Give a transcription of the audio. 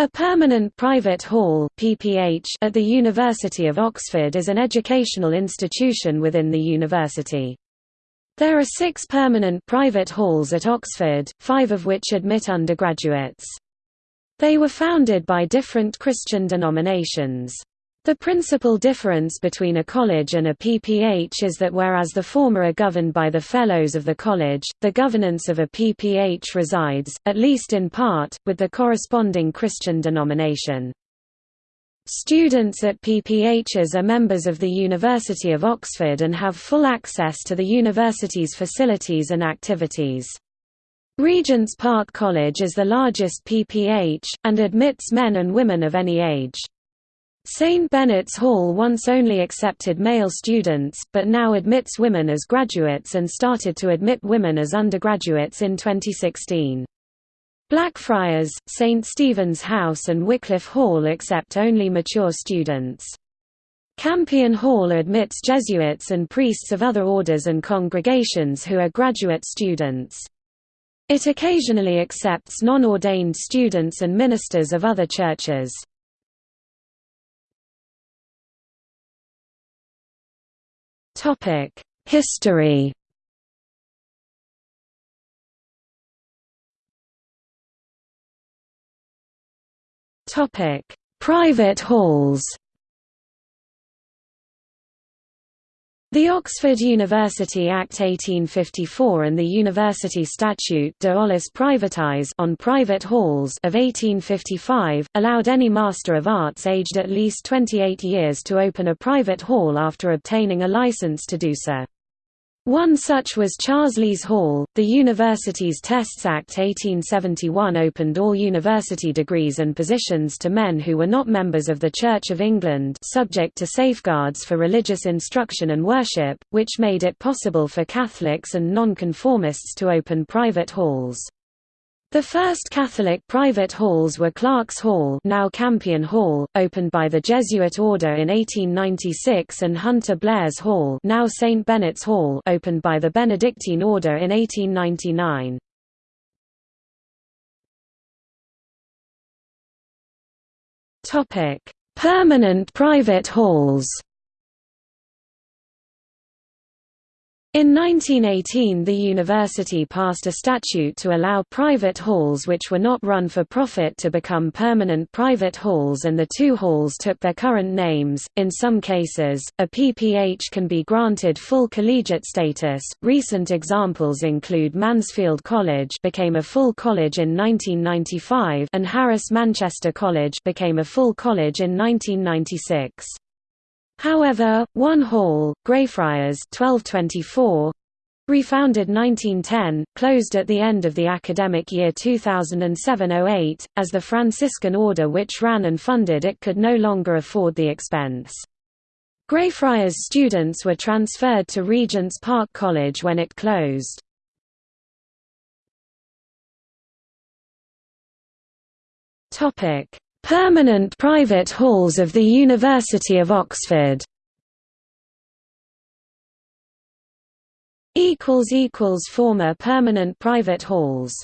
A permanent private hall PPH at the University of Oxford is an educational institution within the university. There are six permanent private halls at Oxford, five of which admit undergraduates. They were founded by different Christian denominations. The principal difference between a college and a PPH is that whereas the former are governed by the Fellows of the college, the governance of a PPH resides, at least in part, with the corresponding Christian denomination. Students at PPHs are members of the University of Oxford and have full access to the university's facilities and activities. Regent's Park College is the largest PPH, and admits men and women of any age. St. Benet's Hall once only accepted male students, but now admits women as graduates and started to admit women as undergraduates in 2016. Blackfriars, St. Stephen's House and Wycliffe Hall accept only mature students. Campion Hall admits Jesuits and priests of other orders and congregations who are graduate students. It occasionally accepts non-ordained students and ministers of other churches. History. Topic: Private halls The Oxford University Act 1854 and the University Statute de Aulis Privatis on private halls of 1855, allowed any Master of Arts aged at least 28 years to open a private hall after obtaining a license to do so. One such was Charsley's Hall. The Universities Tests Act 1871 opened all university degrees and positions to men who were not members of the Church of England subject to safeguards for religious instruction and worship, which made it possible for Catholics and nonconformists to open private halls. The first Catholic private halls were Clarke's Hall now Campion Hall, opened by the Jesuit order in 1896 and Hunter Blair's Hall now St. Benet's Hall opened by the Benedictine order in 1899. Permanent private halls In 1918 the university passed a statute to allow private halls which were not run for profit to become permanent private halls and the two halls took their current names. In some cases, a PPH can be granted full collegiate status. Recent examples include Mansfield College became a full college in 1995 and Harris Manchester College became a full college in 1996. However, one hall, Greyfriars 1224, refounded 1910, closed at the end of the academic year 2007–08, as the Franciscan order which ran and funded it could no longer afford the expense. Greyfriars students were transferred to Regent's Park College when it closed. Permanent private halls of the University of Oxford. Former permanent private halls